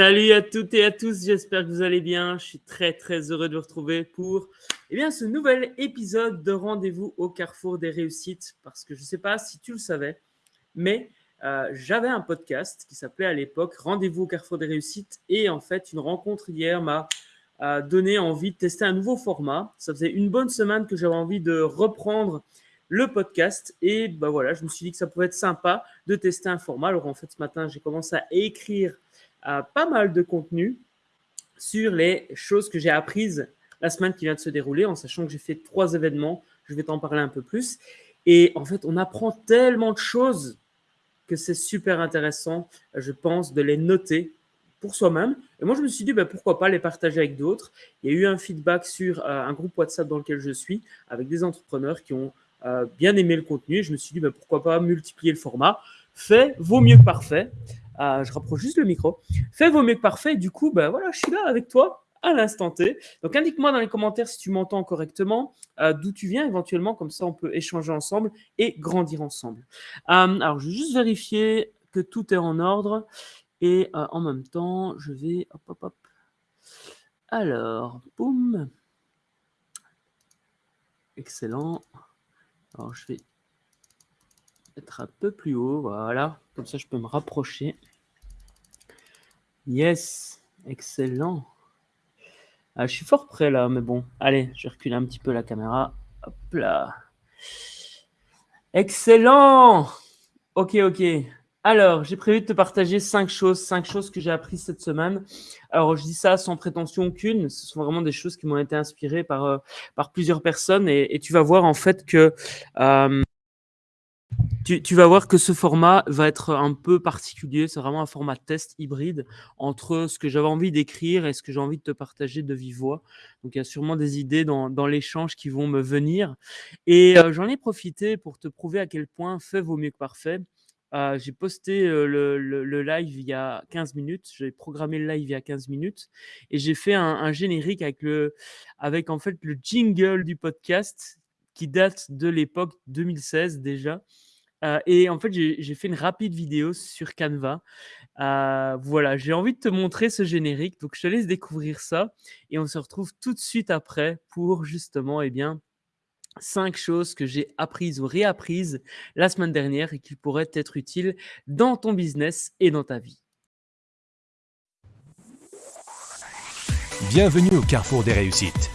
Salut à toutes et à tous, j'espère que vous allez bien. Je suis très très heureux de vous retrouver pour eh bien, ce nouvel épisode de Rendez-vous au carrefour des réussites. Parce que je ne sais pas si tu le savais, mais euh, j'avais un podcast qui s'appelait à l'époque Rendez-vous au carrefour des réussites. Et en fait, une rencontre hier m'a euh, donné envie de tester un nouveau format. Ça faisait une bonne semaine que j'avais envie de reprendre le podcast. Et bah voilà, je me suis dit que ça pouvait être sympa de tester un format. Alors en fait, ce matin, j'ai commencé à écrire pas mal de contenu sur les choses que j'ai apprises la semaine qui vient de se dérouler, en sachant que j'ai fait trois événements. Je vais t'en parler un peu plus. Et en fait, on apprend tellement de choses que c'est super intéressant, je pense, de les noter pour soi-même. Et moi, je me suis dit, ben, pourquoi pas les partager avec d'autres. Il y a eu un feedback sur euh, un groupe WhatsApp dans lequel je suis, avec des entrepreneurs qui ont euh, bien aimé le contenu. Je me suis dit, ben, pourquoi pas multiplier le format. Fait vaut mieux que parfait. Ah, je rapproche juste le micro. Fais vaut mieux que parfait. Du coup, ben voilà, je suis là avec toi à l'instant T. Donc, indique-moi dans les commentaires si tu m'entends correctement, euh, d'où tu viens éventuellement, comme ça on peut échanger ensemble et grandir ensemble. Euh, alors, je vais juste vérifier que tout est en ordre et euh, en même temps, je vais. Hop, hop, hop. Alors, boum. Excellent. Alors, je vais être un peu plus haut, voilà. Comme ça, je peux me rapprocher. Yes, excellent. Ah, je suis fort prêt là, mais bon. Allez, je recule un petit peu la caméra. Hop là. Excellent Ok, ok. Alors, j'ai prévu de te partager cinq choses, cinq choses que j'ai apprises cette semaine. Alors, je dis ça sans prétention aucune. Ce sont vraiment des choses qui m'ont été inspirées par, euh, plusieurs personnes. Et, tu vas voir en fait que euh, tu, vas voir que ce format va être un peu particulier. C'est vraiment un format test hybride entre ce que j'avais envie d'écrire et ce que j'ai envie de te partager de vive voix. Donc, il y a sûrement des idées dans, l'échange qui vont me venir. Et euh, j'en ai profité pour te prouver à quel point fait vaut mieux que parfait. Euh, j'ai posté euh, le, live il y a 15 minutes. J'ai programmé le live il y a 15 minutes et j'ai fait un, un, générique avec, le, avec en fait le jingle du podcast qui date de l'époque 2016 déjà. Euh, et en fait, j'ai fait une rapide vidéo sur Canva. Euh, voilà, j'ai envie de te montrer ce générique. Donc, je te laisse découvrir ça. Et on se retrouve tout de suite après pour justement, eh bien, cinq choses que j'ai apprises ou réapprises la semaine dernière et qui pourraient être utiles dans ton business et dans ta vie. Bienvenue au carrefour des réussites.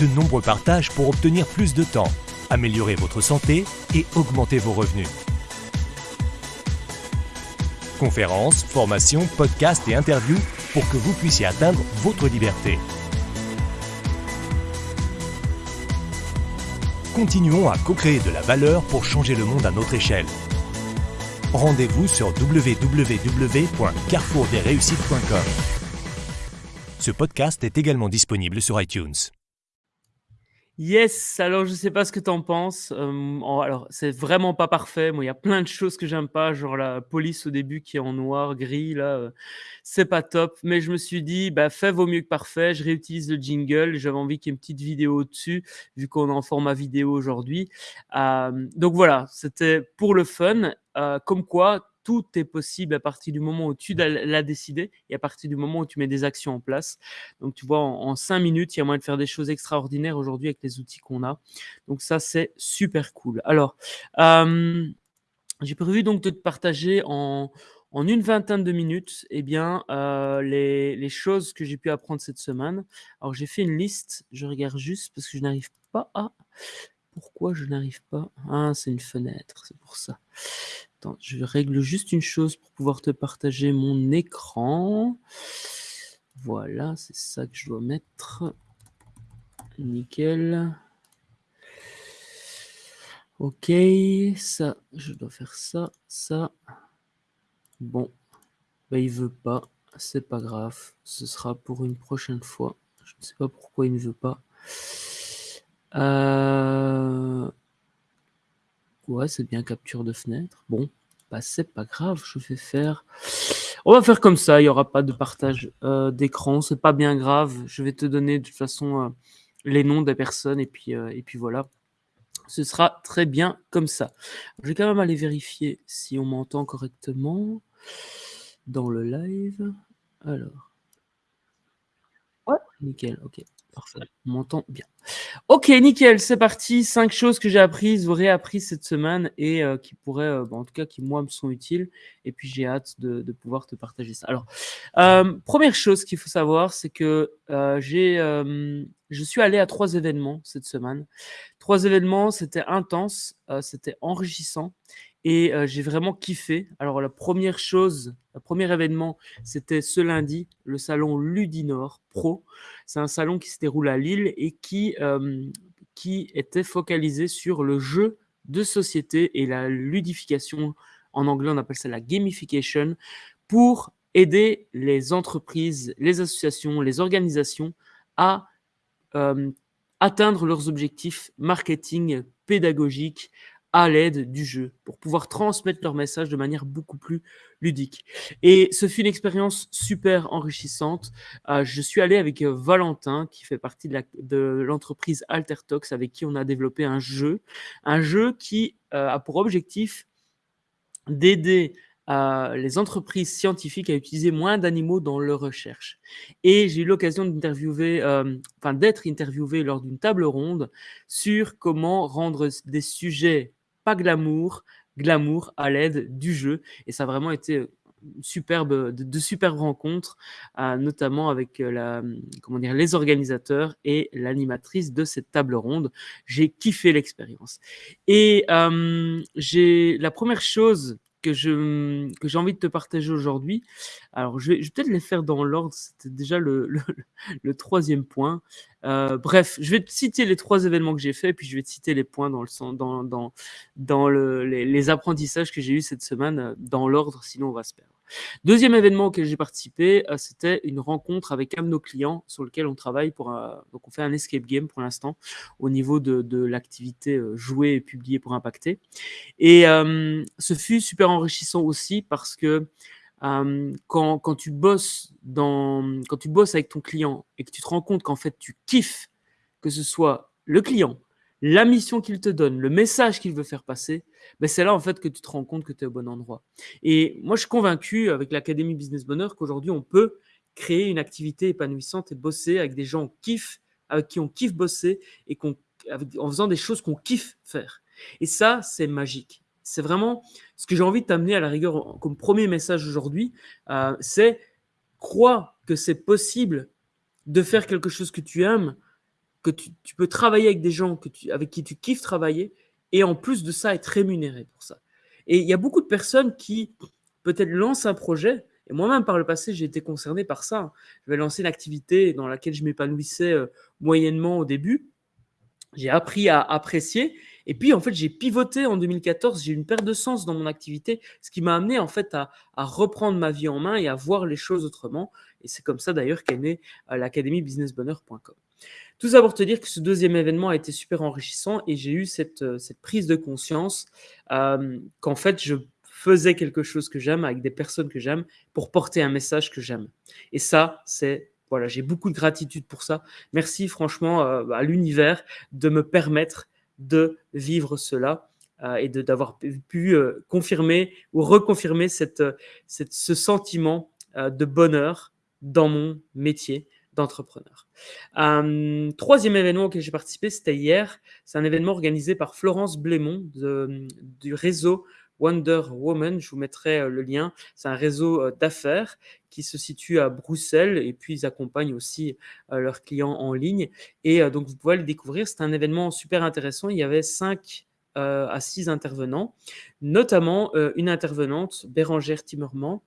De nombreux partages pour obtenir plus de temps améliorer votre santé et augmenter vos revenus. Conférences, formations, podcasts et interviews pour que vous puissiez atteindre votre liberté. Continuons à co-créer de la valeur pour changer le monde à notre échelle. Rendez-vous sur www.carrefourdesréussites.com. Ce podcast est également disponible sur iTunes. Yes, alors je sais pas ce que tu en penses. alors, c'est vraiment pas parfait. Moi, il y a plein de choses que j'aime pas, genre la police au début qui est en noir, gris, là, c'est pas top. Mais je me suis dit, bah, fait vaut mieux que parfait. Je réutilise le jingle. J'avais envie qu'il y ait une petite vidéo dessus, vu qu'on est en format vidéo aujourd'hui. donc voilà, c'était pour le fun. comme quoi, tout est possible à partir du moment où tu l'as décidé et à partir du moment où tu mets des actions en place. Donc, tu vois, en, cinq minutes, il y a moyen de faire des choses extraordinaires aujourd'hui avec les outils qu'on a. Donc, ça, c'est super cool. Alors, euh, j'ai prévu donc de te partager en, une vingtaine de minutes eh bien, euh, les, les, choses que j'ai pu apprendre cette semaine. Alors, j'ai fait une liste. Je regarde juste parce que je n'arrive pas à... Pourquoi je n'arrive pas? Ah, c'est une fenêtre, c'est pour ça je règle juste une chose pour pouvoir te partager mon écran. Voilà, c'est ça que je dois mettre. Nickel. Ok, ça, je dois faire ça, ça. Bon, bah, il veut pas, c'est pas grave, ce sera pour une prochaine fois. Je ne sais pas pourquoi il ne veut pas. Euh, Ouais, c'est bien capture de fenêtre. Bon, bah, c'est pas grave, je vais faire. On va faire comme ça, il n'y aura pas de partage euh, d'écran, c'est pas bien grave. Je vais te donner de toute façon euh, les noms des personnes et puis, euh, et puis voilà. Ce sera très bien comme ça. Je vais quand même aller vérifier si on m'entend correctement. dans le live. Alors. Ouais, nickel, ok. Parfait. M'entend bien. Ok, nickel, c'est parti. Cinq choses que j'ai apprises ou réapprises cette semaine et euh, qui pourraient, euh, bah, en tout cas, qui moi me sont utiles. Et puis j'ai hâte de, pouvoir te partager ça. Alors, euh, première chose qu'il faut savoir, c'est que je suis allé à trois événements cette semaine. Trois événements, c'était intense, c'était enrichissant et j'ai vraiment kiffé. Alors la première chose, le premier événement, c'était ce lundi, le salon Ludinor Pro. C'est un salon qui se déroule à Lille et qui, qui était focalisé sur le jeu de société et la ludification. En anglais, on appelle ça la gamification pour aider les entreprises, les associations, les organisations à atteindre leurs objectifs marketing, pédagogiques, à l'aide du jeu pour pouvoir transmettre leur message de manière beaucoup plus ludique. Et ce fut une expérience super enrichissante. Euh, je suis allé avec euh, Valentin, qui fait partie de l'entreprise Altertox, avec qui on a développé un jeu. Un jeu qui euh, a pour objectif d'aider les entreprises scientifiques à utiliser moins d'animaux dans leurs recherches. Et j'ai eu l'occasion d'interviewer, enfin d'être interviewé lors d'une table ronde sur comment rendre des sujets pas glamour, glamour à l'aide du jeu. Et ça a vraiment été superbe, de, superbes rencontres, euh, notamment avec euh, la, comment dire, les organisateurs et l'animatrice de cette table ronde. J'ai kiffé l'expérience. Et euh, j'ai la première chose que je que j'ai envie de te partager aujourd'hui. Alors, je vais, je vais peut-être les faire dans l'ordre. C'était déjà le, le, troisième point. Euh, bref, je vais te citer les trois événements que j'ai faits, puis je vais te citer les points dans, le, dans, dans, dans le, les, les apprentissages que j'ai eus cette semaine euh, dans l'ordre, sinon on va se perdre. Deuxième événement auquel j'ai participé, euh, c'était une rencontre avec un de nos clients sur lequel on travaille pour donc on fait un escape game pour l'instant au niveau de, l'activité euh, jouée et publiée pour impacter. Et euh, ce fut super enrichissant aussi parce que quand, quand, tu bosses dans, quand tu bosses avec ton client et que tu te rends compte qu'en fait tu kiffes que ce soit le client, la mission qu'il te donne, le message qu'il veut faire passer, ben c'est là en fait que tu te rends compte que tu es au bon endroit. Et moi, je suis convaincu avec l'Académie Business Bonheur qu'aujourd'hui, on peut créer une activité épanouissante et bosser avec des gens qui avec qui on kiffe bosser et en faisant des choses qu'on kiffe faire. Et ça, c'est magique. C'est vraiment ce que j'ai envie de t'amener à la rigueur comme premier message aujourd'hui, euh, c'est crois que c'est possible de faire quelque chose que tu aimes que tu, peux travailler avec des gens avec qui tu kiffes travailler et en plus de ça, être rémunéré pour ça. Et il y a beaucoup de personnes qui peut-être lancent un projet. Et moi-même, par le passé, j'ai été concerné par ça. Je vais lancer une activité dans laquelle je m'épanouissais euh, moyennement au début. J'ai appris à apprécier. Et puis, en fait, j'ai pivoté en 2014. J'ai une perte de sens dans mon activité, ce qui m'a amené, en fait, à, à, reprendre ma vie en main et à voir les choses autrement. Et c'est comme ça, d'ailleurs, qu'est née euh, l'académie businessbonheur.com. Tout ça pour te dire que ce deuxième événement a été super enrichissant et j'ai eu cette, euh, prise de conscience euh, qu'en fait, je faisais quelque chose que j'aime avec des personnes que j'aime pour porter un message que j'aime. Et ça, c'est voilà, j'ai beaucoup de gratitude pour ça. Merci franchement euh, à l'univers de me permettre de vivre cela et d'avoir pu confirmer ou reconfirmer ce sentiment de bonheur dans mon métier d'entrepreneurs. Euh, troisième événement auquel j'ai participé, c'était hier. C'est un événement organisé par Florence Blémont du réseau Wonder Woman. Je vous mettrai euh, le lien. C'est un réseau euh, d'affaires qui se situe à Bruxelles et puis ils accompagnent aussi leurs clients en ligne. Et donc vous pouvez le découvrir. C'est un événement super intéressant. Il y avait cinq à six intervenants, notamment une intervenante, Bérangère Timmerman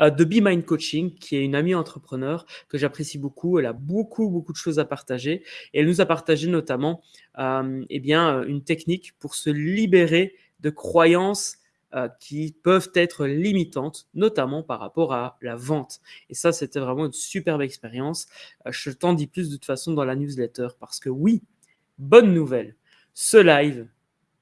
euh, de Be Mind Coaching, qui est une amie entrepreneur que j'apprécie beaucoup. Elle a beaucoup, beaucoup de choses à partager. Et elle nous a partagé notamment euh, eh bien, une technique pour se libérer de croyances euh, qui peuvent être limitantes, notamment par rapport à la vente. Et ça, c'était vraiment une superbe expérience. je t'en dis plus de toute façon dans la newsletter parce que oui, bonne nouvelle, ce live,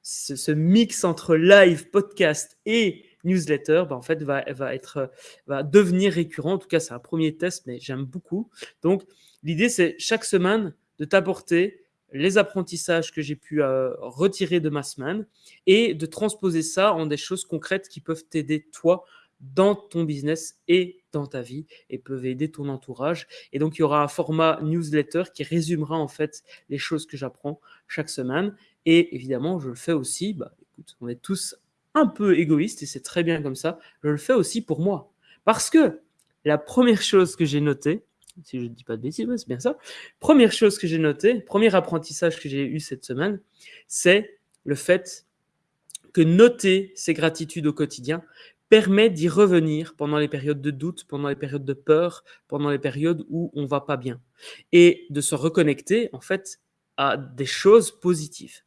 ce mix entre live, podcast et newsletter, bah, en fait, va, va, être, va devenir récurrent. En tout cas, c'est un premier test, mais j'aime beaucoup. Donc, l'idée, c'est chaque semaine de t'apporter les apprentissages que j'ai pu euh, retirer de ma semaine et de transposer ça en des choses concrètes qui peuvent t'aider, toi, dans ton business et dans ta vie et peuvent aider ton entourage. Et donc, il y aura un format newsletter qui résumera en fait les choses que j'apprends chaque semaine. Et évidemment, je le fais aussi, bah, écoute, on est tous un peu égoïstes et c'est très bien comme ça. Je le fais aussi pour moi. Parce que la première chose que j'ai notée, si je ne dis pas de bêtises, c'est bien ça. Première chose que j'ai notée, premier apprentissage que j'ai eu cette semaine, c'est le fait que noter ses gratitudes au quotidien permet d'y revenir pendant les périodes de doute, pendant les périodes de peur, pendant les périodes où on va pas bien. Et de se reconnecter, en fait, à des choses positives.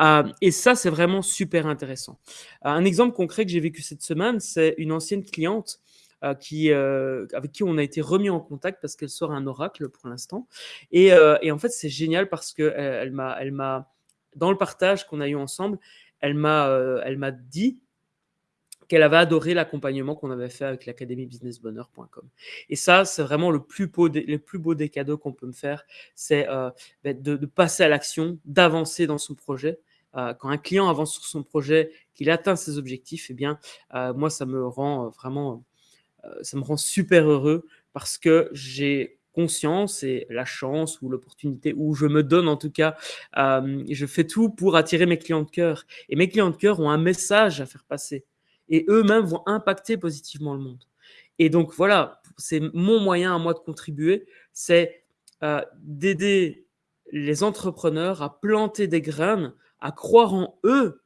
Euh, et ça, c'est vraiment super intéressant. un exemple concret que j'ai vécu cette semaine, c'est une ancienne cliente euh, qui, euh, avec qui on a été remis en contact parce qu'elle sort un oracle pour l'instant. Et, en fait, c'est génial parce que elle, m'a, elle m'a, dans le partage qu'on a eu ensemble, elle m'a, elle m'a dit qu'elle avait adoré l'accompagnement qu'on avait fait avec l'académie businessbonheur.com. Et ça, c'est vraiment le plus beau des, le plus beau des cadeaux qu'on peut me faire, c'est euh, ben, de, passer à l'action, d'avancer dans son projet. Euh, quand un client avance sur son projet, qu'il atteint ses objectifs, eh bien, euh, moi, ça me rend vraiment, ça me rend super heureux parce que j'ai conscience et la chance ou l'opportunité, ou je me donne en tout cas, je fais tout pour attirer mes clients de cœur. Et mes clients de cœur ont un message à faire passer et eux-mêmes vont impacter positivement le monde. Et donc voilà, c'est mon moyen à moi de contribuer, c'est euh, d'aider les entrepreneurs à planter des graines, à croire en eux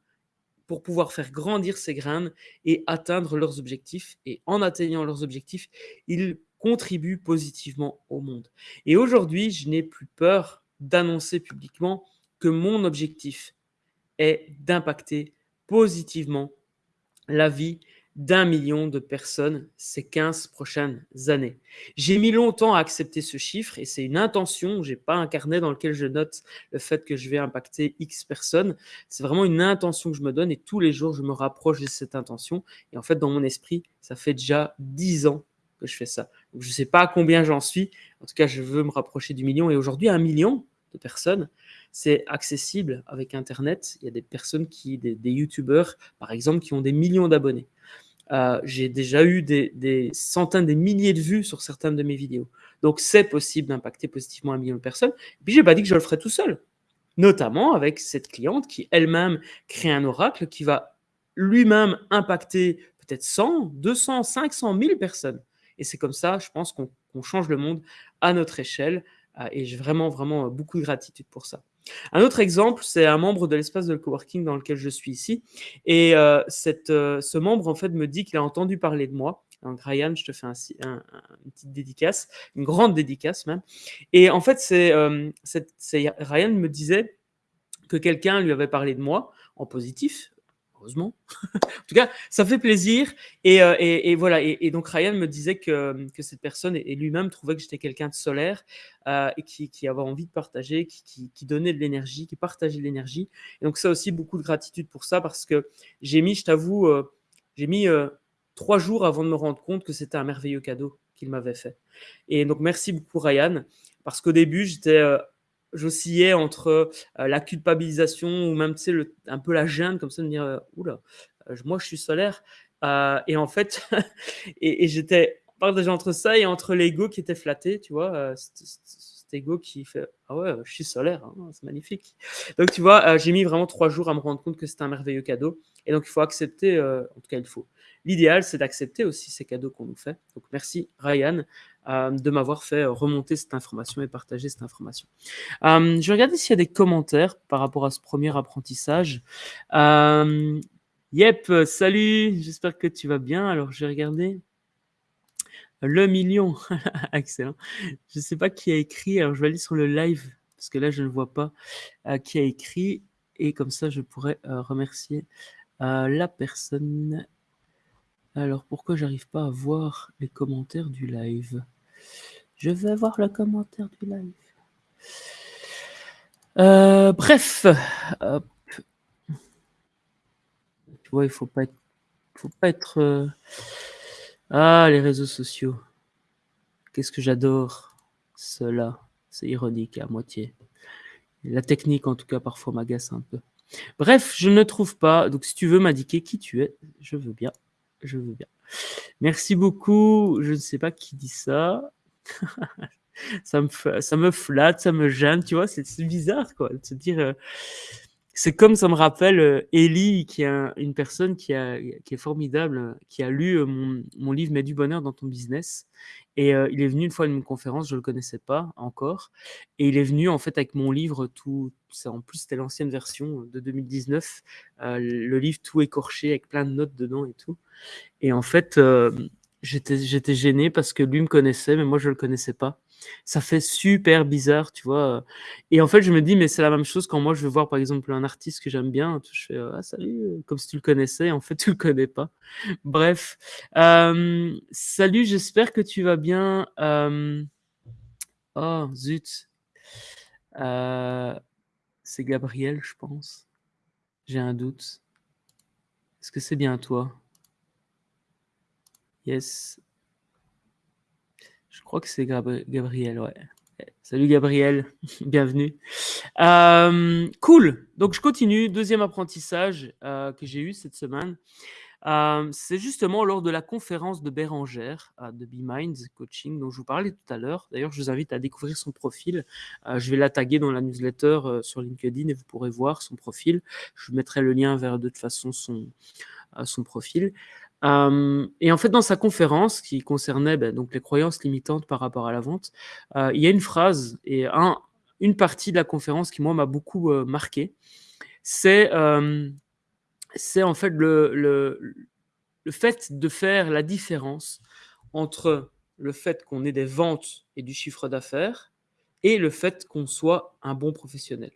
pour pouvoir faire grandir ces graines et atteindre leurs objectifs. Et en atteignant leurs objectifs, ils contribuent positivement au monde. Et aujourd'hui, je n'ai plus peur d'annoncer publiquement que mon objectif est d'impacter positivement la vie d'un million de personnes ces 15 prochaines années. J'ai mis longtemps à accepter ce chiffre et c'est une intention. Je n'ai pas un carnet dans lequel je note le fait que je vais impacter X personnes. C'est vraiment une intention que je me donne et tous les jours, je me rapproche de cette intention. Et en fait, dans mon esprit, ça fait déjà 10 ans que je fais ça. je ne sais pas combien j'en suis. En tout cas, je veux me rapprocher du million. Et aujourd'hui, un million de personnes, c'est accessible avec Internet. Il y a des personnes qui, des, YouTubeurs, par exemple, qui ont des millions d'abonnés. Euh, j'ai déjà eu des, centaines, des milliers de vues sur certaines de mes vidéos. Donc, c'est possible d'impacter positivement un million de personnes. Et puis, j'ai pas dit que je le ferais tout seul. Notamment avec cette cliente qui elle-même crée un oracle qui va lui-même impacter peut-être 100, 200, 500, 1000 personnes. Et c'est comme ça, je pense, qu'on change le monde à notre échelle. Euh, et j'ai vraiment, vraiment beaucoup de gratitude pour ça. Un autre exemple, c'est un membre de l'espace de coworking dans lequel je suis ici. Et euh, euh, ce membre, en fait, me dit qu'il a entendu parler de moi. Donc, Ryan, je te fais un, une petite dédicace, une grande dédicace même. Et en fait, c'est, euh, Ryan me disait que quelqu'un lui avait parlé de moi en positif, heureusement. en tout cas, ça fait plaisir. Et, euh, voilà. Et, donc, Ryan me disait que, cette personne et, lui-même trouvait que j'étais quelqu'un de solaire euh, et qui, avait envie de partager, qui, donnait de l'énergie, qui partageait de l'énergie. Et donc, ça aussi, beaucoup de gratitude pour ça parce que j'ai mis, je t'avoue, euh, j'ai mis trois jours avant de me rendre compte que c'était un merveilleux cadeau qu'il m'avait fait. Et donc, merci beaucoup, Ryan. Parce qu'au début, j'étais j'oscillais entre la culpabilisation ou même, tu sais, un peu la gêne, comme ça, de me dire, oula, moi, je suis solaire. et en fait, et, j'étais partagé entre ça et entre l'ego qui était flatté, tu vois, cet ego qui fait, ah ouais, je suis solaire, hein, c'est magnifique. Donc, tu vois, j'ai mis vraiment trois jours à me rendre compte que c'était un merveilleux cadeau. Et donc, il faut accepter, en tout cas, il faut. L'idéal, c'est d'accepter aussi ces cadeaux qu'on nous fait. Donc, merci Ryan euh, de m'avoir fait remonter cette information et partager cette information. Euh, je vais regarder s'il y a des commentaires par rapport à ce premier apprentissage. Euh, yep, salut, j'espère que tu vas bien. Alors, je vais regarder. Le million, excellent. Je ne sais pas qui a écrit, alors je vais aller sur le live, parce que là, je ne vois pas qui a écrit, et comme ça, je pourrais remercier la personne alors, pourquoi j'arrive pas à voir les commentaires du live? Je vais voir le commentaire du live. Euh, bref, tu vois, il faut pas être, faut pas être. Euh, ah, les réseaux sociaux. Qu'est-ce que j'adore cela. C'est ironique à moitié. La technique, en tout cas, parfois m'agace un peu. Bref, je ne trouve pas. Donc, si tu veux m'indiquer qui tu es, je veux bien je veux bien. Merci beaucoup. Je ne sais pas qui dit ça. ça, me, ça me flatte, ça me gêne, tu vois, c'est bizarre, quoi, de se dire... Euh, c'est comme ça me rappelle euh, Ellie, qui est une personne qui, est formidable, qui a lu euh, mon, mon livre Mets du bonheur dans ton business. Et euh, il est venu une fois à une conférence, je ne le connaissais pas encore. Et il est venu en fait avec mon livre, tout, en plus c'était l'ancienne version de 2019, le livre tout écorché avec plein de notes dedans et tout. Et en fait, j'étais gêné parce que lui me connaissait, mais moi je ne le connaissais pas ça fait super bizarre, tu vois. Et en fait, je me dis, mais c'est la même chose quand moi je veux voir par exemple un artiste que j'aime bien, je fais ah salut, comme si tu le connaissais, en fait tu le connais pas. Bref, salut, j'espère que tu vas bien. Oh zut, euh, c'est Gabriel, je pense. J'ai un doute. Est-ce que c'est bien toi? Yes, je crois que c'est Gabriel, ouais. Salut Gabriel, bienvenue. Euh, cool, donc je continue. Deuxième apprentissage euh, que j'ai eu cette semaine. Euh, c'est justement lors de la conférence de Bérangère de Be Minds Coaching dont je vous parlais tout à l'heure. D'ailleurs, je vous invite à découvrir son profil. je vais la taguer dans la newsletter sur LinkedIn et vous pourrez voir son profil. Je vous mettrai le lien vers de toute façon son profil et en fait, dans sa conférence qui concernait ben, donc les croyances limitantes par rapport à la vente, il y a une phrase et un, une partie de la conférence qui, moi, m'a beaucoup marqué. C'est c'est en fait le, le, le, fait de faire la différence entre le fait qu'on ait des ventes et du chiffre d'affaires et le fait qu'on soit un bon professionnel.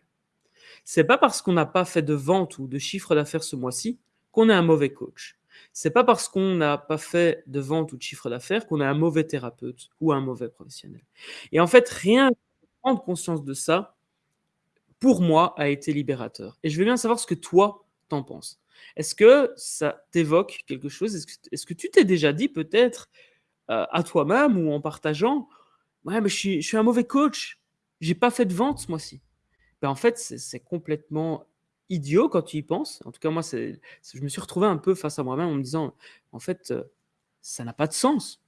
C'est pas parce qu'on n'a pas fait de vente ou de chiffre d'affaires ce mois-ci qu'on est un mauvais coach c'est pas parce qu'on n'a pas fait de vente ou de chiffre d'affaires qu'on est un mauvais thérapeute ou un mauvais professionnel. Et en fait, rien que prendre conscience de ça, pour moi, a été libérateur. Et je veux bien savoir ce que toi, t'en penses. Est-ce que ça t'évoque quelque chose? Est-ce que, tu t'es déjà dit peut-être euh, à toi-même ou en partageant Ouais, mais je suis, je suis un mauvais coach, j'ai pas fait de vente ce mois-ci. Ben, en fait, c'est complètement idiot quand tu y penses. En tout cas, moi, je me suis retrouvé un peu face à moi-même en me disant, en fait, euh, ça n'a pas de sens.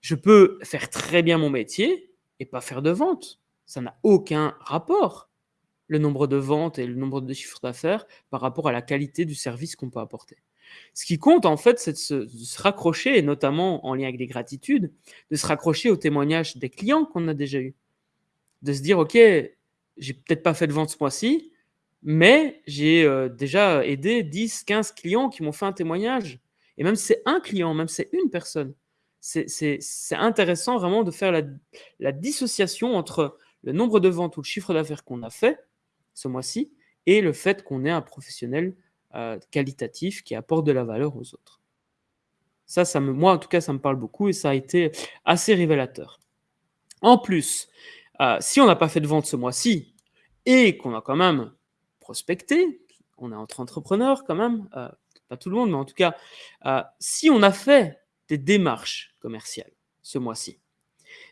Je peux faire très bien mon métier et pas faire de vente. Ça n'a aucun rapport, le nombre de ventes et le nombre de chiffres d'affaires par rapport à la qualité du service qu'on peut apporter. Ce qui compte, en fait, c'est de se, raccrocher, et notamment en lien avec des gratitudes, de se raccrocher aux témoignages des clients qu'on a déjà eus. De se dire, OK, j'ai peut-être pas fait de vente ce mois-ci, mais j'ai euh, déjà aidé 10, 15 clients qui m'ont fait un témoignage. Et même si c'est un client, même si c'est une personne, c'est intéressant vraiment de faire la, dissociation entre le nombre de ventes ou le chiffre d'affaires qu'on a fait ce mois-ci et le fait qu'on est un professionnel euh, qualitatif qui apporte de la valeur aux autres. Ça, ça me, moi en tout cas, ça me parle beaucoup et ça a été assez révélateur. En plus, euh, si on n'a pas fait de vente ce mois-ci et qu'on a quand même prospecter, on est entre entrepreneurs quand même, euh, pas tout le monde, mais en tout cas, euh, si on a fait des démarches commerciales ce mois-ci,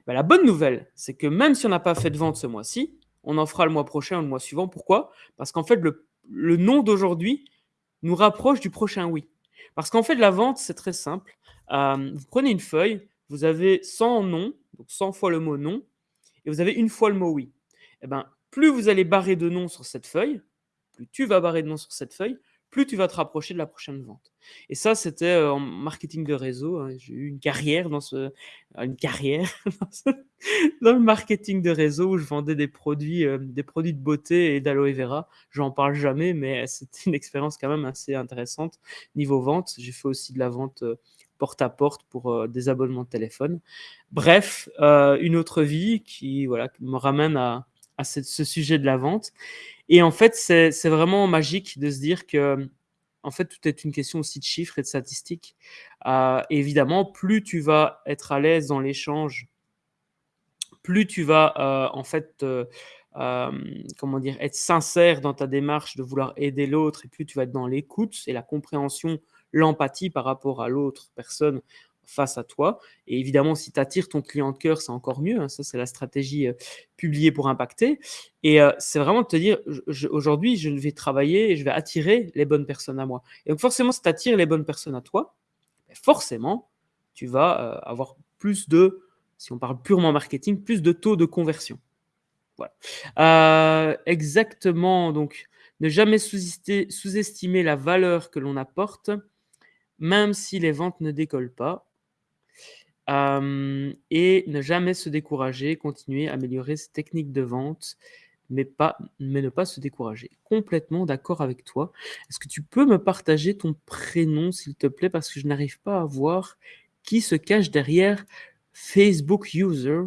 ben, la bonne nouvelle, c'est que même si on n'a pas fait de vente ce mois-ci, on en fera le mois prochain ou le mois suivant. Pourquoi? Parce qu'en fait, le, nom d'aujourd'hui nous rapproche du prochain oui. Parce qu'en fait, la vente, c'est très simple. Euh, vous prenez une feuille, vous avez 100 noms, donc 100 fois le mot non, et vous avez une fois le mot oui. Eh ben, plus vous allez barrer de noms sur cette feuille, plus tu vas barrer de noms sur cette feuille, plus tu vas te rapprocher de la prochaine vente. Et ça, c'était euh, en marketing de réseau. Hein. J'ai eu une carrière dans ce, euh, une carrière dans, le marketing de réseau où je vendais des produits, euh, des produits de beauté et d'aloe vera. J'en parle jamais, mais c'était une expérience quand même assez intéressante niveau vente. J'ai fait aussi de la vente porte à porte pour des abonnements de téléphone. Bref, une autre vie qui, voilà, me ramène à, à ce sujet de la vente. Et en fait, c'est vraiment magique de se dire que, en fait, tout est une question aussi de chiffres et de statistiques. Euh, évidemment, plus tu vas être à l'aise dans l'échange, plus tu vas, euh, en fait, euh, comment dire, être sincère dans ta démarche de vouloir aider l'autre, et plus tu vas être dans l'écoute et la compréhension, l'empathie par rapport à l'autre personne face à toi. Et évidemment, si tu attires ton client de cœur, c'est encore mieux. Hein. Ça, c'est la stratégie euh, publiée pour impacter. Et euh, c'est vraiment de te dire, aujourd'hui, je vais travailler et je vais attirer les bonnes personnes à moi. Et donc, forcément, si tu attires les bonnes personnes à toi, forcément, tu vas euh, avoir plus de, si on parle purement marketing, plus de taux de conversion. Voilà. Exactement, donc ne jamais sous-estimer la valeur que l'on apporte, même si les ventes ne décollent pas. Et ne jamais se décourager, continuer à améliorer ses techniques de vente, mais, pas, mais ne pas se décourager. Complètement d'accord avec toi. Est-ce que tu peux me partager ton prénom, s'il te plaît, parce que je n'arrive pas à voir qui se cache derrière Facebook User.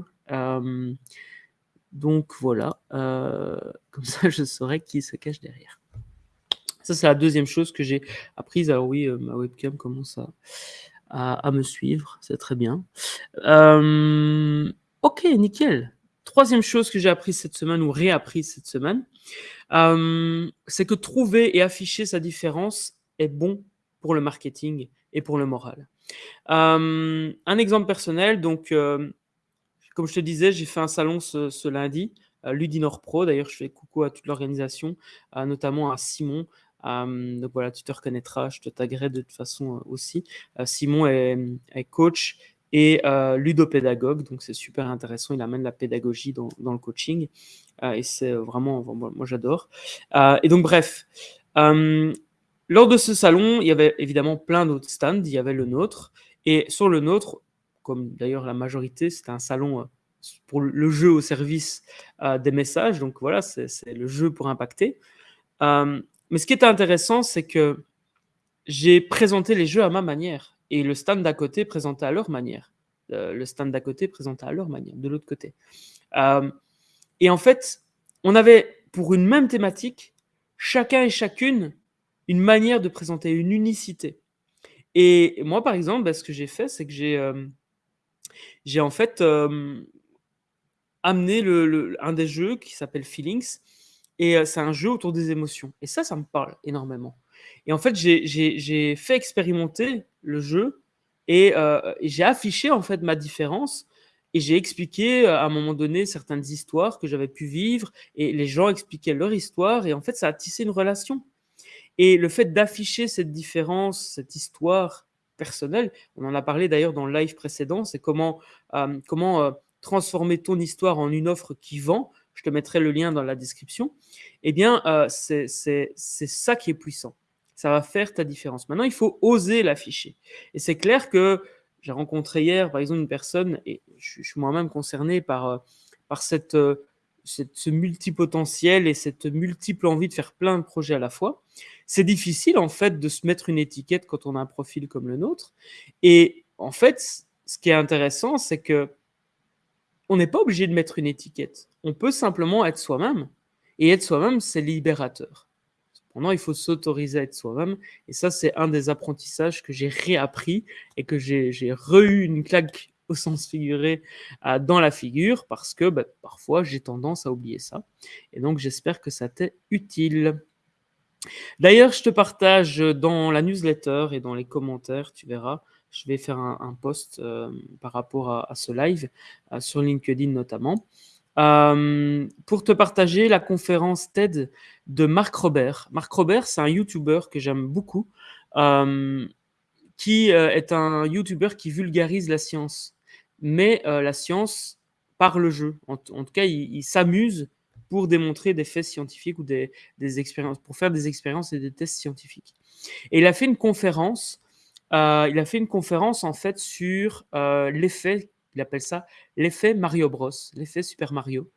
Donc voilà, euh, comme ça je saurai qui se cache derrière. Ça, c'est la deuxième chose que j'ai apprise. Alors oui, euh, ma webcam commence à, à, me suivre, c'est très bien. Euh, ok, nickel. Troisième chose que j'ai apprise cette semaine ou réapprise cette semaine, euh, c'est que trouver et afficher sa différence est bon pour le marketing et pour le moral. un exemple personnel, donc comme je te disais, j'ai fait un salon ce, lundi, Ludinor Pro. D'ailleurs, je fais coucou à toute l'organisation, notamment à Simon. Donc voilà, tu te reconnaîtras, je te taguerai de toute façon aussi. Simon est, coach et ludopédagogue, donc c'est super intéressant. Il amène la pédagogie dans, le coaching et c'est vraiment, moi j'adore. et donc bref, lors de ce salon, il y avait évidemment plein d'autres stands. Il y avait le nôtre et sur le nôtre, comme d'ailleurs la majorité, c'était un salon euh, pour le jeu au service euh, des messages. Donc voilà, c'est le jeu pour impacter. Euh, mais ce qui était intéressant, c'est que j'ai présenté les jeux à ma manière et le stand d'à côté présentait à leur manière. le stand d'à côté présentait à leur manière, de l'autre côté. et en fait, on avait pour une même thématique, chacun et chacune, une manière de présenter, une unicité. Et moi, par exemple, bah, ce que j'ai fait, c'est que j'ai j'ai en fait amené un des jeux qui s'appelle Feelings. Et c'est un jeu autour des émotions. Et ça, ça me parle énormément. Et en fait, j'ai fait expérimenter le jeu et, j'ai affiché en fait ma différence. Et j'ai expliqué à un moment donné certaines histoires que j'avais pu vivre. Et les gens expliquaient leur histoire. Et en fait, ça a tissé une relation. Et le fait d'afficher cette différence, cette histoire personnel. On en a parlé d'ailleurs dans le live précédent, c'est comment, euh, euh, transformer ton histoire en une offre qui vend. Je te mettrai le lien dans la description. Eh bien, euh, c'est ça qui est puissant. Ça va faire ta différence. Maintenant, il faut oser l'afficher. Et c'est clair que j'ai rencontré hier, par exemple, une personne, et je, suis moi-même concerné par, par cette, cette, ce multipotentiel et cette multiple envie de faire plein de projets à la fois. C'est difficile en fait de se mettre une étiquette quand on a un profil comme le nôtre. Et en fait, ce qui est intéressant, c'est que on n'est pas obligé de mettre une étiquette. On peut simplement être soi-même. Et être soi-même, c'est libérateur. Cependant, il faut s'autoriser à être soi-même. Et ça, c'est un des apprentissages que j'ai réappris et que j'ai re-eu une claque au sens figuré euh, dans la figure parce que bah, parfois j'ai tendance à oublier ça. Et donc, j'espère que ça t'est utile. D'ailleurs, je te partage dans la newsletter et dans les commentaires, tu verras, je vais faire un, post euh, par rapport à, ce live, euh, sur LinkedIn notamment, euh, pour te partager la conférence TED de Marc Robert. Marc Robert, c'est un YouTuber que j'aime beaucoup, qui est un YouTuber qui vulgarise la science. Mais la science par le jeu. En, tout cas, il s'amuse pour démontrer des faits scientifiques ou des, expériences, pour faire des expériences et des tests scientifiques. Et il a fait une conférence, euh, il a fait une conférence en fait sur euh, l'effet, il appelle ça l'effet Mario Bros, l'effet Super Mario.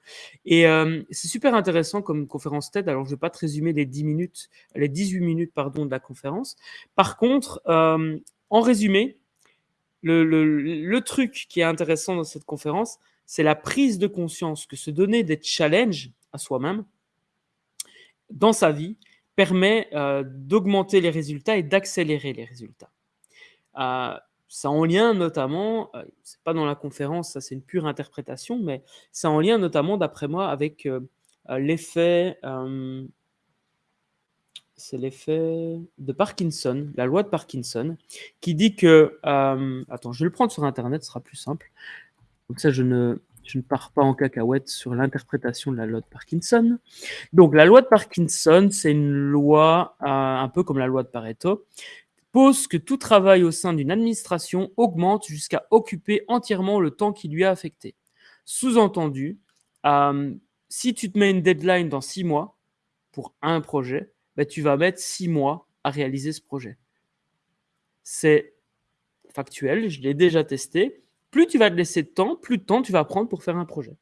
Et euh, c'est super intéressant comme conférence TED. Alors je ne vais pas te résumer les 10 minutes, les 18 minutes pardon de la conférence. Par contre, en résumé, le, truc qui est intéressant dans cette conférence, c'est la prise de conscience que se donner des challenges à soi-même dans sa vie permet euh, d'augmenter les résultats et d'accélérer les résultats. Euh, c'est en lien notamment, euh, c'est pas dans la conférence, ça c'est une pure interprétation, mais c'est en lien notamment, d'après moi, avec l'effet, c'est l'effet de Parkinson, la loi de Parkinson, qui dit que, attends, je vais le prendre sur Internet, ce sera plus simple. Donc ça, je ne, je ne pars pas en cacahuète sur l'interprétation de la loi de Parkinson. Donc, la loi de Parkinson, c'est une loi euh, un peu comme la loi de Pareto. Que tout travail au sein d'une administration augmente jusqu'à occuper entièrement le temps qui lui est affecté. Sous-entendu, euh, si tu te mets une deadline dans six mois pour un projet, bah, tu vas mettre six mois à réaliser ce projet. C'est factuel, je l'ai déjà testé. Plus tu vas te laisser de temps, plus de temps tu vas prendre pour faire un projet.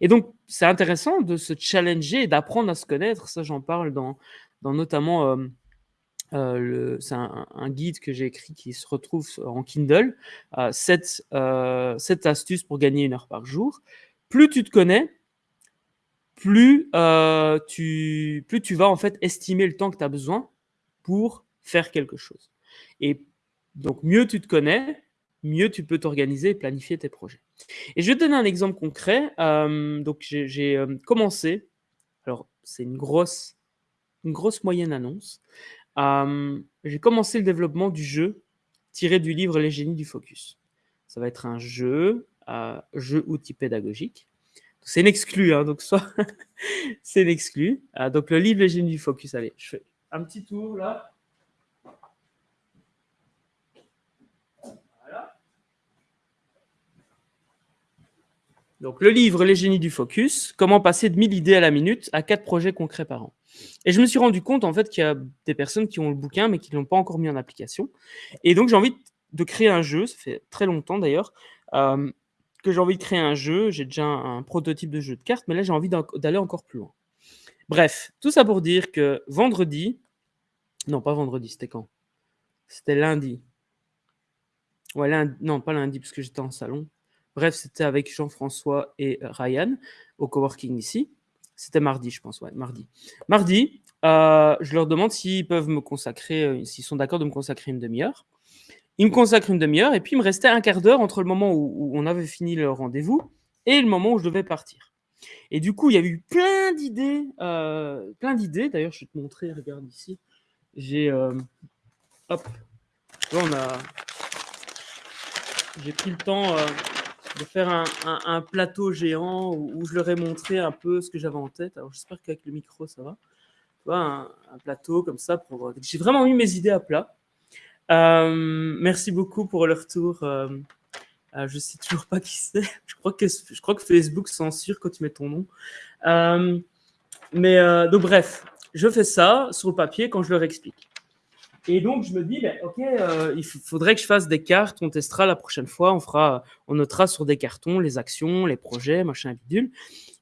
Et donc, c'est intéressant de se challenger et d'apprendre à se connaître. Ça, j'en parle dans, dans notamment euh, euh, c'est un, guide que j'ai écrit qui se retrouve en Kindle. 7, euh, astuces pour gagner une heure par jour. Plus tu te connais, plus, tu, plus tu vas en fait estimer le temps que tu as besoin pour faire quelque chose. Et donc, mieux tu te connais, mieux tu peux t'organiser et planifier tes projets. Et je vais te donner un exemple concret. donc, j'ai commencé, alors c'est une grosse, une grosse moyenne annonce, j'ai commencé le développement du jeu tiré du livre Les génies du focus. Ça va être un jeu, euh, jeu outil pédagogique. C'est une exclu, hein, donc soit c'est une exclu. Euh, donc le livre Les génies du focus, allez, je fais un petit tour là. Donc le livre Les génies du focus, comment passer de 1000 idées à la minute à 4 projets concrets par an. Et je me suis rendu compte en fait qu'il y a des personnes qui ont le bouquin mais qui ne l'ont pas encore mis en application. Et donc j'ai envie de créer un jeu, ça fait très longtemps d'ailleurs, euh, que j'ai envie de créer un jeu. J'ai déjà un, prototype de jeu de cartes, mais là j'ai envie d'aller encore plus loin. Bref, tout ça pour dire que vendredi, non pas vendredi, c'était quand? C'était lundi. Ouais, lundi, non pas lundi parce que j'étais en salon. Bref, c'était avec Jean-François et Ryan au coworking ici. C'était mardi, je pense, ouais, mardi. Mardi, euh, je leur demande s'ils peuvent me consacrer, euh, s'ils sont d'accord de me consacrer une demi-heure. Ils me consacrent une demi-heure et puis il me restait un quart d'heure entre le moment où, on avait fini le rendez-vous et le moment où je devais partir. Et du coup, il y a eu plein d'idées, euh, plein d'idées. D'ailleurs, je vais te montrer, regarde ici. J'ai, hop, là on a, j'ai pris le temps de faire un, plateau géant où, je leur ai montré un peu ce que j'avais en tête. Alors j'espère qu'avec le micro ça va. Un, plateau comme ça. Pour... J'ai vraiment mis mes idées à plat. Euh, merci beaucoup pour le retour. Euh, euh, je sais toujours pas qui c'est. Je crois que je crois que Facebook censure quand tu mets ton nom. Euh, mais donc bref, je fais ça sur le papier quand je leur explique. Et donc, je me dis, OK, euh, il faudrait que je fasse des cartes. On testera la prochaine fois. On, fera, on notera sur des cartons les actions, les projets, machin, bidule.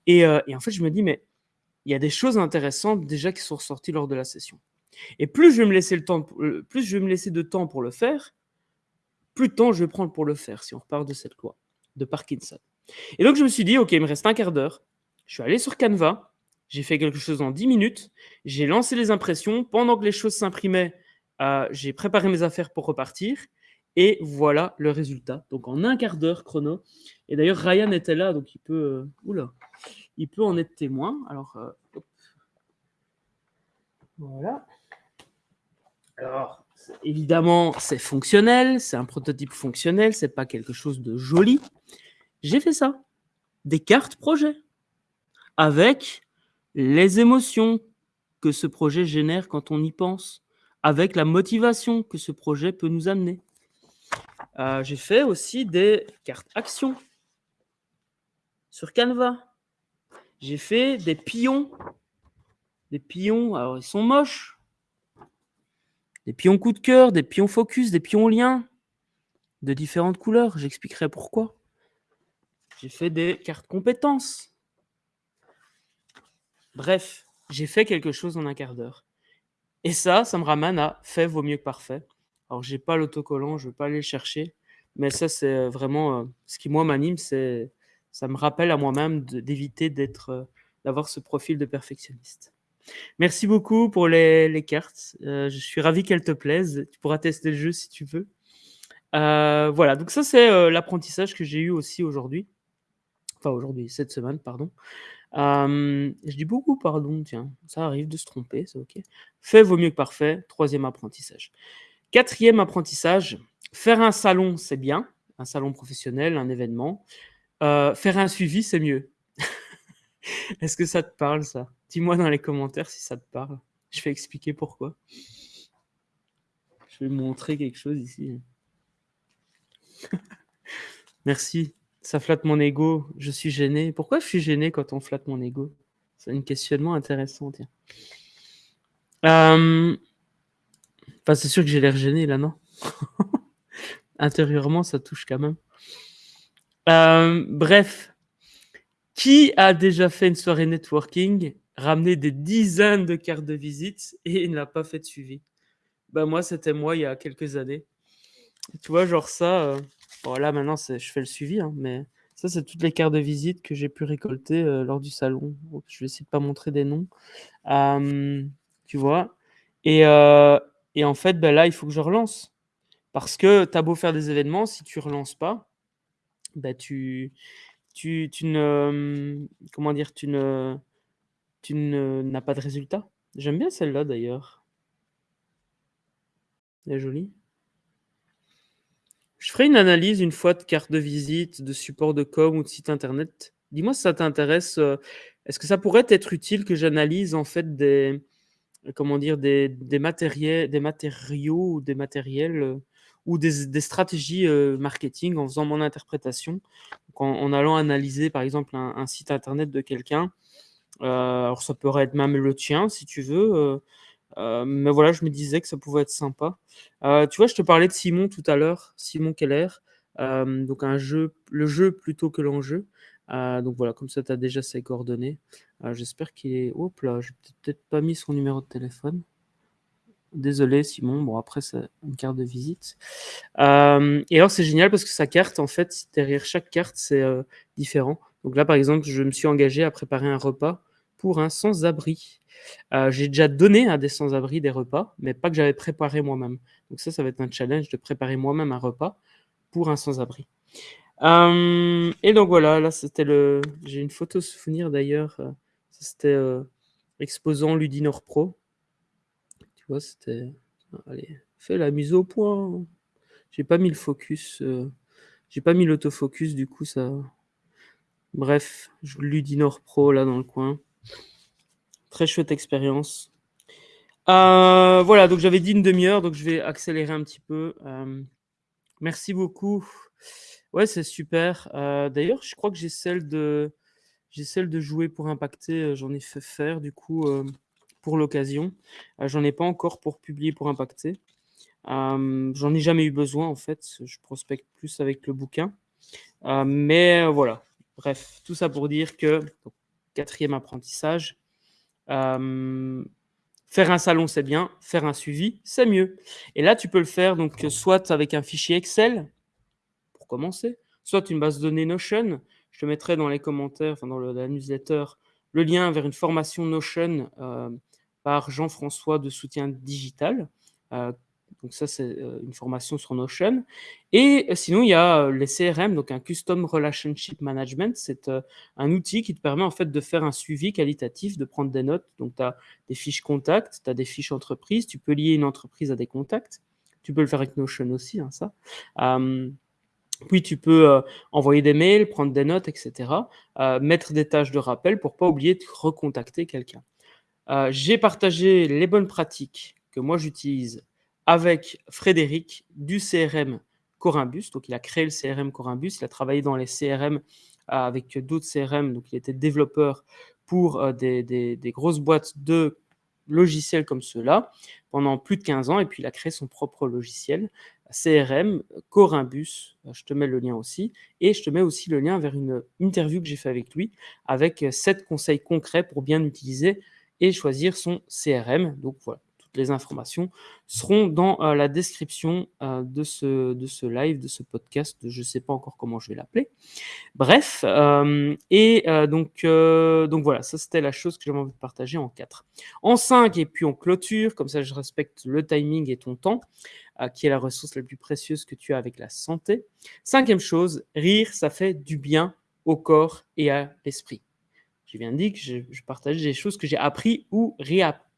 Et, euh, et en fait, je me dis, mais il y a des choses intéressantes déjà qui sont ressorties lors de la session. Et plus je vais me laisser, le temps, euh, plus je vais me laisser de temps pour le faire, plus de temps je vais prendre pour le faire, si on repart de cette loi de Parkinson. Et donc, je me suis dit, OK, il me reste un quart d'heure. Je suis allé sur Canva. J'ai fait quelque chose en 10 minutes. J'ai lancé les impressions. Pendant que les choses s'imprimaient, euh, j'ai préparé mes affaires pour repartir. Et voilà le résultat. Donc en un quart d'heure chrono. Et d'ailleurs, Ryan était là, donc il peut, euh, oula, il peut en être témoin. Alors, euh, voilà. Alors, évidemment, c'est fonctionnel, c'est un prototype fonctionnel, c'est pas quelque chose de joli. J'ai fait ça. Des cartes projet. Avec les émotions que ce projet génère quand on y pense avec la motivation que ce projet peut nous amener. Euh, j'ai fait aussi des cartes actions sur Canva. J'ai fait des pions. Des pions, alors ils sont moches. Des pions coup de cœur, des pions focus, des pions liens de différentes couleurs. J'expliquerai pourquoi. J'ai fait des cartes compétences. Bref, j'ai fait quelque chose en un quart d'heure. Et ça, ça me ramène à fait vaut mieux que parfait. Alors, j'ai pas l'autocollant, je ne vais pas aller le chercher, mais ça, c'est euh, vraiment euh, ce qui, moi, m'anime, c'est ça me rappelle à moi-même d'éviter d'être, euh, d'avoir ce profil de perfectionniste. Merci beaucoup pour les, cartes. je suis ravi qu'elles te plaisent. Tu pourras tester le jeu si tu veux. voilà, donc ça, c'est l'apprentissage que j'ai eu aussi aujourd'hui. Enfin, aujourd'hui, cette semaine, pardon je dis beaucoup pardon, tiens, ça arrive de se tromper, c'est OK. Fait vaut mieux que parfait, troisième apprentissage. Quatrième apprentissage, faire un salon, c'est bien, un salon professionnel, un événement. faire un suivi, c'est mieux. Est-ce que ça te parle, ça? Dis-moi dans les commentaires si ça te parle. Je vais expliquer pourquoi. Je vais montrer quelque chose ici. Merci. Ça flatte mon ego. Je suis gêné. Pourquoi je suis gêné quand on flatte mon ego? C'est un questionnement intéressant. Tiens. Euh, enfin, c'est sûr que j'ai l'air gêné là, non? Intérieurement, ça touche quand même. Euh, bref, qui a déjà fait une soirée networking, ramené des dizaines de cartes de visite et n'a pas fait de suivi? Bah, moi, c'était moi il y a quelques années. Tu vois, genre ça, euh, là maintenant je fais le suivi, hein, mais ça, c'est toutes les cartes de visite que j'ai pu récolter euh, lors du salon. je vais essayer de pas montrer des noms. tu vois et, euh, en fait, ben là, il faut que je relance. Parce que tu as beau faire des événements, si tu relances pas, ben tu, ne, comment dire, ne, tu n'as pas de résultat. J'aime bien celle-là d'ailleurs. Elle est jolie. Je ferai une analyse une fois de carte de visite, de support de com ou de site internet? Dis-moi si ça t'intéresse. Euh, est-ce que ça pourrait être utile que j'analyse en fait des, comment dire, des, matériels, des matériaux des matériels euh, ou des, stratégies euh, marketing en faisant mon interprétation, en, allant analyser par exemple un, site internet de quelqu'un. alors ça pourrait être même le tien si tu veux. Euh, mais voilà, je me disais que ça pouvait être sympa. Euh, tu vois, je te parlais de Simon tout à l'heure, Simon Keller. Euh, donc un jeu, le jeu plutôt que l'enjeu. donc voilà, comme ça, tu as déjà ses coordonnées. J'espère qu'il est... Hop là, j'ai peut-être pas mis son numéro de téléphone. Désolé Simon, bon après c'est une carte de visite. et alors c'est génial parce que sa carte, en fait, derrière chaque carte, c'est différent. Donc là par exemple, je me suis engagé à préparer un repas pour un sans-abri. Euh, j'ai déjà donné à des sans-abri des repas, mais pas que j'avais préparé moi-même. Donc ça, ça va être un challenge de préparer moi-même un repas pour un sans-abri. Euh, et donc voilà, là c'était le. J'ai une photo souvenir d'ailleurs. Euh, c'était exposant Ludinor Pro. Tu vois, c'était. Allez, fais la mise au point. J'ai pas mis le focus. J'ai pas mis l'autofocus, du coup ça. Bref, Ludinor Pro là dans le coin. Très chouette expérience. Euh, voilà, donc j'avais dit une demi-heure, donc je vais accélérer un petit peu. Euh, merci beaucoup. Ouais, c'est super. Euh, d'ailleurs, je crois que j'ai celle de j'ai celle de jouer pour impacter. J'en ai fait faire du coup pour l'occasion. J'en ai pas encore pour publier pour impacter. J'en ai jamais eu besoin en fait. Je prospecte plus avec le bouquin. mais voilà. Bref, tout ça pour dire que quatrième apprentissage faire un salon, c'est bien. Faire un suivi, c'est mieux. Et là, tu peux le faire donc soit avec un fichier Excel, pour commencer, soit une base de données Notion. Je te mettrai dans les commentaires, enfin dans la newsletter, le lien vers une formation Notion par Jean-François de Soutien Digital, euh, donc ça, c'est euh, une formation sur Notion. Et euh, sinon, il y a euh, les CRM, donc un Custom Relationship Management. C'est un outil qui te permet en fait de faire un suivi qualitatif, de prendre des notes. Donc, tu as des fiches contacts, tu as des fiches entreprises. Tu peux lier une entreprise à des contacts. Tu peux le faire avec Notion aussi, hein, ça. puis tu peux envoyer des mails, prendre des notes, etc. mettre des tâches de rappel pour pas oublier de recontacter quelqu'un. J'ai partagé les bonnes pratiques que moi j'utilise avec Frédéric du CRM Corimbus. Donc, il a créé le CRM Corimbus. Il a travaillé dans les CRM euh, avec d'autres CRM. Donc, il était développeur pour euh, des, grosses boîtes de logiciels comme ceux-là pendant plus de 15 ans. Et puis, il a créé son propre logiciel, CRM Corimbus. Euh, je te mets le lien aussi. Et je te mets aussi le lien vers une interview que j'ai fait avec lui avec sept conseils concrets pour bien utiliser et choisir son CRM. Donc, voilà les informations seront dans euh, la description euh, de, ce, de ce live, de ce podcast. Je ne sais pas encore comment je vais l'appeler. Bref, euh, et donc, donc voilà, ça c'était la chose que j'avais envie de partager en 4. En 5, et puis on clôture, comme ça je respecte le timing et ton temps, qui est la ressource la plus précieuse que tu as avec la santé. Cinquième chose, rire, ça fait du bien au corps et à l'esprit. Viens de dire que je, je partage des choses que j'ai appris ou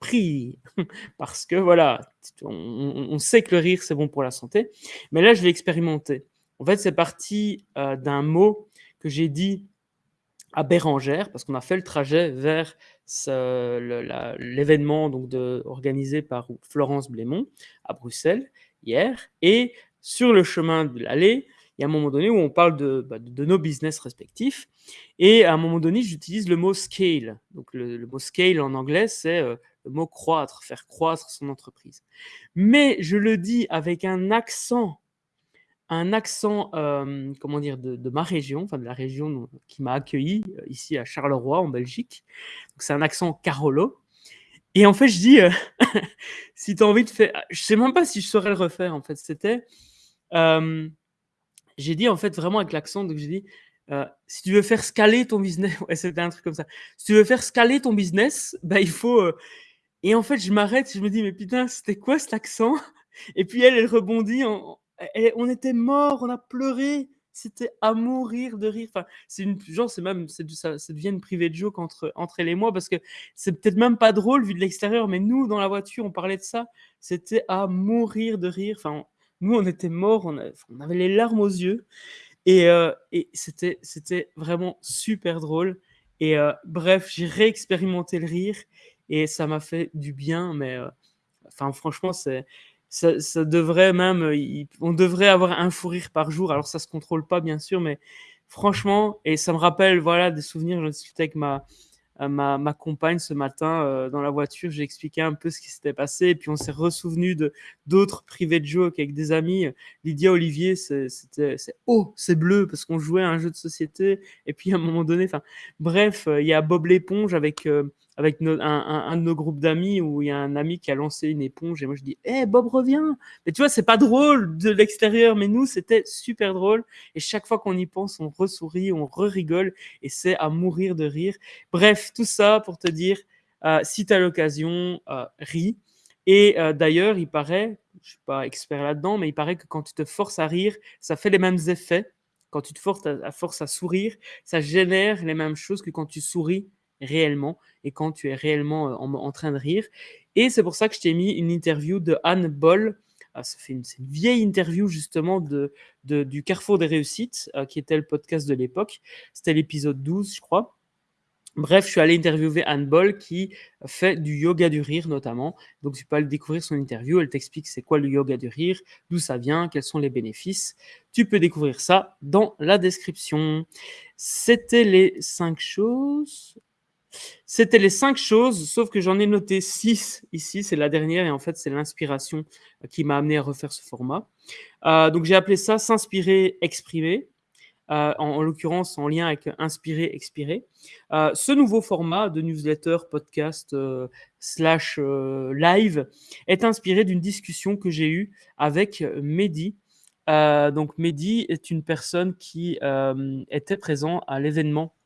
réappris. Parce que voilà, on, sait que le rire, c'est bon pour la santé. Mais là, je vais expérimenter. En fait, c'est parti euh, d'un mot que j'ai dit à Bérangère, parce qu'on a fait le trajet vers l'événement donc organisé par Florence Blémont à Bruxelles. hier. Et sur le chemin de l'aller, il y a un moment donné où on parle de, bah, nos business respectifs. Et à un moment donné, j'utilise le mot scale. Donc le, mot scale en anglais, c'est euh, le mot croître, faire croître son entreprise. Mais je le dis avec un accent, un accent, euh, comment dire, de, ma région, enfin de la région qui m'a accueilli euh, ici à Charleroi, en Belgique. C'est un accent Carolo. Et en fait, je dis, si tu as envie de faire, je sais même pas si je saurais le refaire. En fait, c'était, j'ai dit en fait vraiment avec l'accent, donc j'ai dit, euh, si tu veux faire scaler ton business, ouais, c'était un truc comme ça. Si tu veux faire scaler ton business, bah, il faut. Euh, et en fait, je m'arrête, je me dis, mais putain, c'était quoi cet accent? Et puis elle, elle rebondit. on était mort, on a pleuré. C'était à mourir de rire. Enfin, c'est une genre, c'est même, ça, ça devient une privée de joke entre entre elle et moi parce que c'est peut-être même pas drôle vu de l'extérieur, mais nous dans la voiture, on parlait de ça. C'était à mourir de rire. Enfin, nous, on était morts, on, avait les larmes aux yeux. Et, euh, c'était, vraiment super drôle. Et euh, bref, j'ai réexpérimenté le rire et ça m'a fait du bien. Mais euh, franchement, c'est, ça, devrait même, on devrait avoir un fou rire par jour. Alors, ça se contrôle pas, bien sûr, mais franchement, et ça me rappelle, voilà, des souvenirs. Je discutais avec ma, ma, ma, compagne ce matin euh, dans la voiture. J'ai expliqué un peu ce qui s'était passé. Et puis on s'est ressouvenu de d'autres privés de joke avec des amis. Lydia Olivier, c'était oh, c'est bleu parce qu'on jouait à un jeu de société. Et puis à un moment donné, enfin bref, euh, il y a Bob l'éponge avec euh, avec un, de nos groupes d'amis où il y a un ami qui a lancé une éponge et moi je dis hé Bob revient. Mais tu vois c'est pas drôle de l'extérieur mais nous c'était super drôle. Et chaque fois qu'on y pense on ressourit on re-rigole et c'est à mourir de rire. Bref tout ça pour te dire euh, si tu as l'occasion euh, ris. Et euh, d'ailleurs il paraît je suis pas expert là-dedans mais il paraît que quand tu te forces à rire ça fait les mêmes effets. Quand tu te forces à, force à sourire ça génère les mêmes choses que quand tu souris réellement et quand tu es réellement en, train de rire. Et c'est pour ça que je t'ai mis une interview de Anne Boll. Ah, fait une, vieille interview justement de, du Carrefour des réussites, qui était le podcast de l'époque. C'était l'épisode 12, je crois. Bref, je suis allé interviewer Anne Boll qui fait du yoga du rire notamment. Donc tu peux aller découvrir son interview. Elle t'explique c'est quoi le yoga du rire, d'où ça vient, quels sont les bénéfices. Tu peux découvrir ça dans la description. C'était les cinq choses. C'était les cinq choses, sauf que j'en ai noté six ici, c'est la dernière, et en fait, c'est l'inspiration euh, qui m'a amené à refaire ce format. Euh, donc, j'ai appelé ça S'inspirer, exprimer, euh, en, l'occurrence en lien avec Inspirer, expirer. ce nouveau format de newsletter, podcast, slash live est inspiré d'une discussion que j'ai eue avec Mehdi. donc, Mehdi est une personne qui était présent à l'événement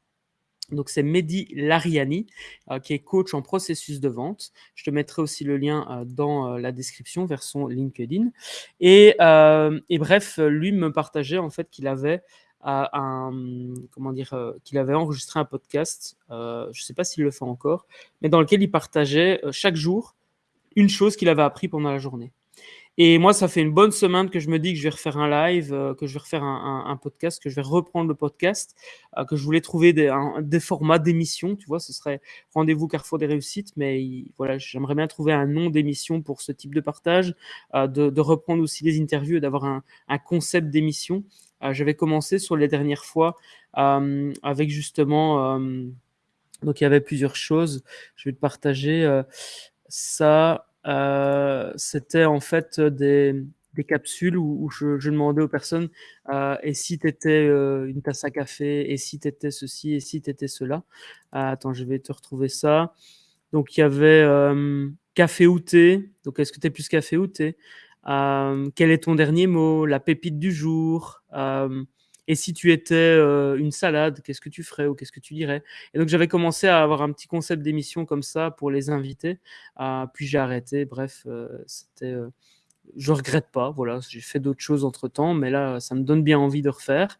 donc, c'est Mehdi Lariani, euh, qui est coach en processus de vente. Je te mettrai aussi le lien euh, dans euh, la description vers son LinkedIn. Et, bref, lui me partageait en fait qu'il avait qu'il avait enregistré un podcast. je ne sais pas s'il le fait encore, mais dans lequel il partageait chaque jour une chose qu'il avait appris pendant la journée. Et moi, ça fait une bonne semaine que je me dis que je vais refaire un live, euh, que je vais refaire un, podcast, que je vais reprendre le podcast, euh, que je voulais trouver des, formats d'émission, tu vois, ce serait Rendez-vous Carrefour des réussites, mais voilà, j'aimerais bien trouver un nom d'émission pour ce type de partage, euh, de, reprendre aussi des interviews et d'avoir un, concept d'émission. J'avais commencé sur les dernières fois avec justement, donc il y avait plusieurs choses, je vais te partager ça. Euh, c'était en fait des, capsules où, je, je, demandais aux personnes euh, et si tu étais euh, une tasse à café, et si tu étais ceci, et si tu étais cela. attends, je vais te retrouver ça. Donc il y avait café ou thé. Donc est-ce que tu es plus café ou thé Quel est ton dernier mot? La pépite du jour et si tu étais euh, une salade, qu'est-ce que tu ferais ou qu'est-ce que tu dirais? Et donc j'avais commencé à avoir un petit concept d'émission comme ça pour les invités. Euh, puis j'ai arrêté. Bref, euh, c'était. je regrette pas. Voilà, j'ai fait d'autres choses entre temps, mais là, ça me donne bien envie de refaire.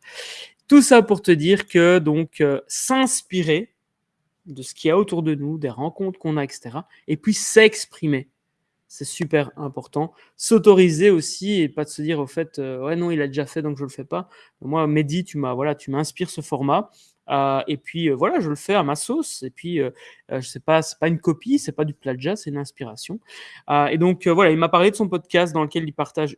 Tout ça pour te dire que donc s'inspirer de ce qu'il y a autour de nous, des rencontres qu'on a, etc. Et puis s'exprimer c'est super important. S'autoriser aussi et pas de se dire au fait, euh, ouais non, il a déjà fait donc je le fais pas. Moi, Mehdi, tu m'as voilà, tu m'inspires ce format. Euh, et puis voilà, je le fais à ma sauce. Et puis, je sais pas, pas une copie, c'est pas du plagiat, c'est une inspiration. et donc voilà, il m'a parlé de son podcast dans lequel il partage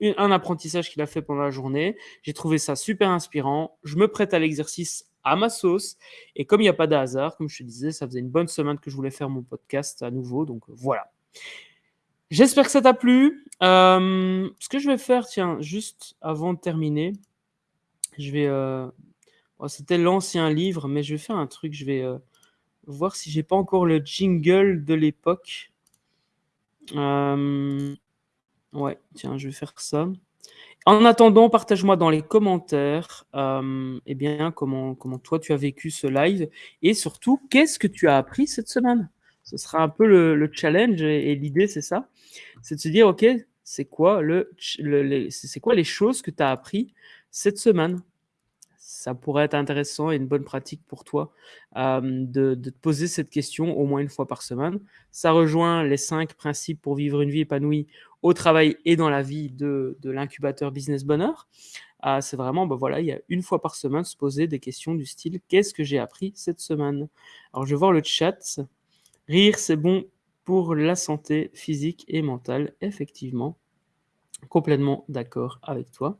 un apprentissage qu'il a fait pendant la journée. J'ai trouvé ça super inspirant. Je me prête à l'exercice à ma sauce. Et comme il n'y a pas de hasard, comme je te disais, ça faisait une bonne semaine que je voulais faire mon podcast à nouveau. Donc voilà. J'espère que ça t'a plu. Euh, ce que je vais faire, tiens, juste avant de terminer, je vais. Euh, c'était l'ancien livre, mais je vais faire un truc. Je vais euh, voir si j'ai pas encore le jingle de l'époque. Ouais, tiens, je vais faire ça. En attendant, partage-moi dans les commentaires eh bien, comment, comment toi tu as vécu ce live et surtout, qu'est-ce que tu as appris cette semaine? Ce sera un peu le, challenge et, l'idée, c'est ça c'est de se dire, OK, c'est quoi, le, quoi les choses que tu as appris cette semaine? Ça pourrait être intéressant et une bonne pratique pour toi euh, de, te poser cette question au moins une fois par semaine. Ça rejoint les cinq principes pour vivre une vie épanouie au travail et dans la vie de, l'incubateur Business Bonheur. Euh, c'est vraiment, ben voilà, il y a une fois par semaine se poser des questions du style qu'est-ce que j'ai appris cette semaine? Alors je vais voir le chat. Rire, c'est bon pour la santé physique et mentale, effectivement. Complètement d'accord avec toi.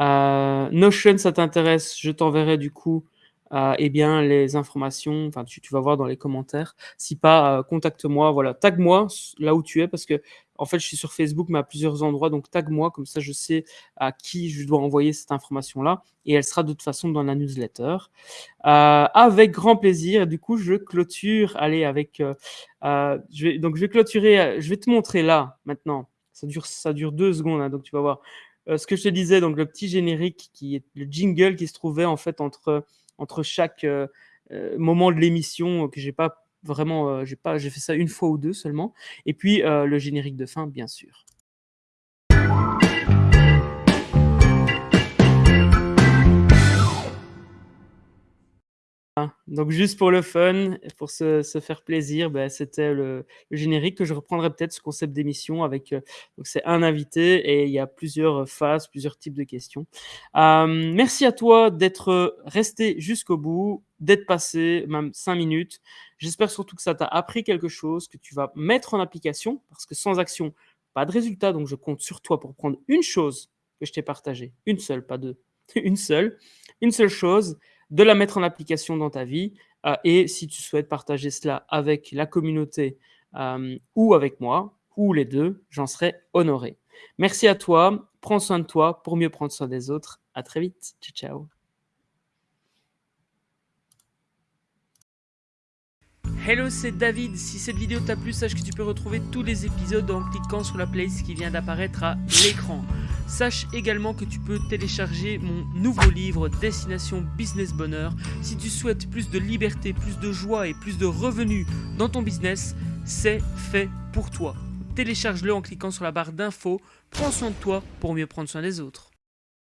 Euh, Notion, ça t'intéresse, je t'enverrai du coup euh, eh bien, les informations, enfin tu, vas voir dans les commentaires. Si pas, euh, contacte-moi, voilà, tag-moi là où tu es parce que en fait je suis sur Facebook mais à plusieurs endroits, donc tag-moi comme ça je sais à qui je dois envoyer cette information-là et elle sera de toute façon dans la newsletter. avec grand plaisir. Du coup je clôture, allez avec, je vais, donc je vais clôturer, je vais te montrer là maintenant. Ça dure, ça dure deux secondes, hein, donc tu vas voir. Euh, ce que je te disais, donc le petit générique qui est le jingle qui se trouvait en fait entre, entre chaque euh, euh, moment de l'émission que j'ai pas vraiment, j'ai pas, j'ai fait ça une fois ou deux seulement, et puis le générique de fin, bien sûr. Donc juste pour le fun, pour se, faire plaisir, ben, c'était le, générique que je reprendrai peut-être ce concept d'émission avec. Euh, donc c'est un invité et il y a plusieurs phases, plusieurs types de questions. Euh, merci à toi d'être resté jusqu'au bout, d'être passé même cinq minutes. J'espère surtout que ça t'a appris quelque chose, que tu vas mettre en application parce que sans action, pas de résultat. Donc je compte sur toi pour prendre une chose que je t'ai partagée, une seule, pas deux, une seule, une seule chose de la mettre en application dans ta vie. Euh, et si tu souhaites partager cela avec la communauté euh, ou avec moi, ou les deux, j'en serai honoré. Merci à toi, prends soin de toi pour mieux prendre soin des autres. À très vite. Ciao, ciao. Hello, c'est David. Si cette vidéo t'a plu, sache que tu peux retrouver tous les épisodes en cliquant sur la playlist qui vient d'apparaître à l'écran. Sache également que tu peux télécharger mon nouveau livre Destination Business Bonheur. Si tu souhaites plus de liberté, plus de joie et plus de revenus dans ton business, c'est fait pour toi. Télécharge-le en cliquant sur la barre d'infos. Prends soin de toi pour mieux prendre soin des autres.